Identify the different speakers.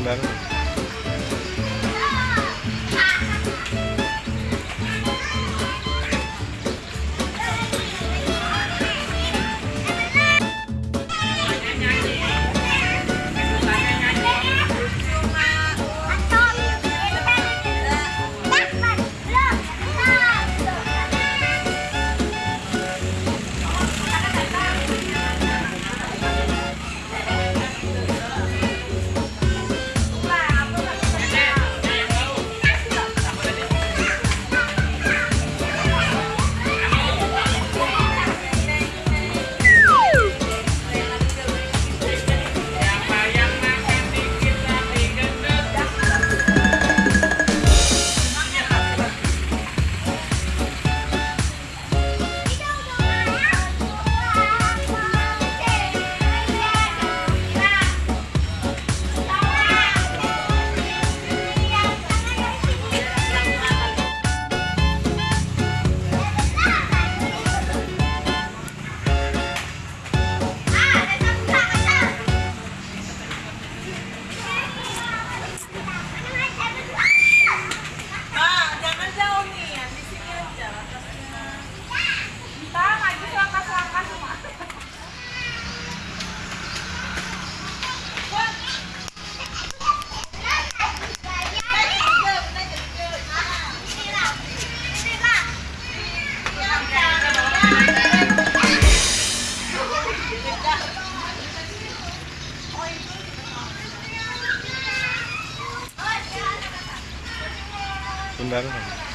Speaker 1: Andan. 분다는 겁니다.